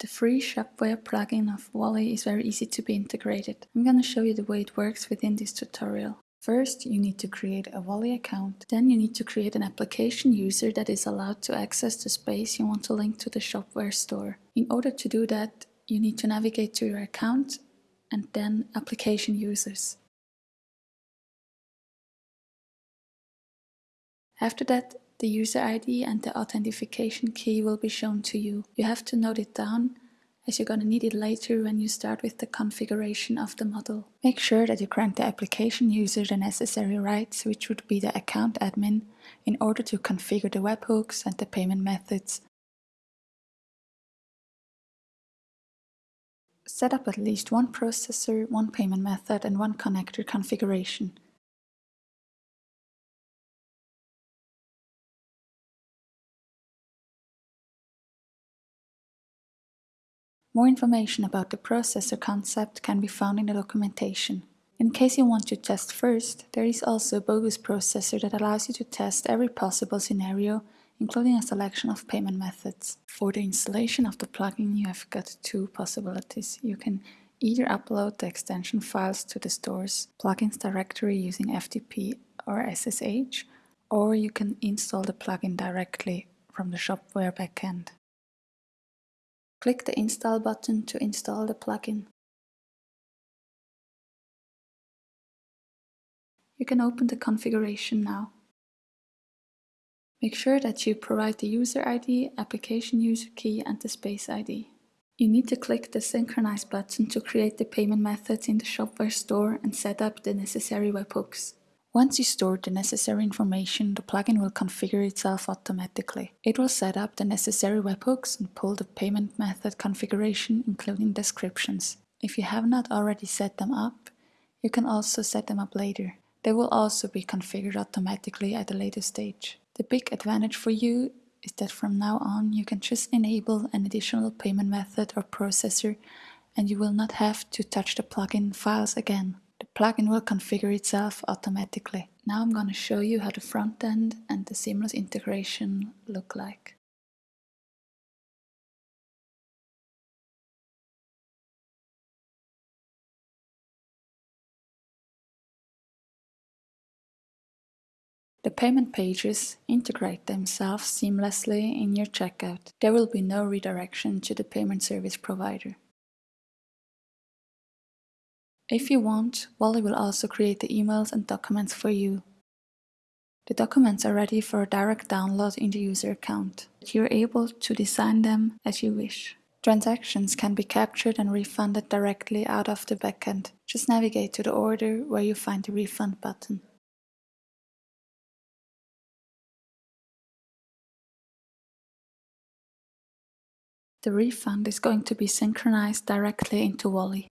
The free Shopware plugin of Wallee is very easy to be integrated. I'm gonna show you the way it works within this tutorial. First, you need to create a Wallee account. Then you need to create an application user that is allowed to access the space you want to link to the Shopware store. In order to do that, you need to navigate to your account and then application users. After that, the user ID and the authentication key will be shown to you. You have to note it down as you're going to need it later when you start with the configuration of the model. Make sure that you grant the application user the necessary rights, which would be the account admin, in order to configure the webhooks and the payment methods. Set up at least one processor, one payment method and one connector configuration. More information about the processor concept can be found in the documentation. In case you want to test first, there is also a bogus processor that allows you to test every possible scenario, including a selection of payment methods. For the installation of the plugin, you have got two possibilities. You can either upload the extension files to the store's plugins directory using FTP or SSH, or you can install the plugin directly from the Shopware backend. Click the Install button to install the plugin. You can open the configuration now. Make sure that you provide the user ID, application user key and the space ID. You need to click the Synchronize button to create the payment methods in the Shopware store and set up the necessary webhooks. Once you store the necessary information, the plugin will configure itself automatically. It will set up the necessary webhooks and pull the payment method configuration, including descriptions. If you have not already set them up, you can also set them up later. They will also be configured automatically at a later stage. The big advantage for you is that from now on you can just enable an additional payment method or processor and you will not have to touch the plugin files again. Plugin will configure itself automatically. Now I'm going to show you how the front end and the seamless integration look like. The payment pages integrate themselves seamlessly in your checkout. There will be no redirection to the payment service provider. If you want, Wallee will also create the emails and documents for you. The documents are ready for direct download in the user account. You're able to design them as you wish. Transactions can be captured and refunded directly out of the backend. Just navigate to the order where you find the refund button. The refund is going to be synchronized directly into Wallee.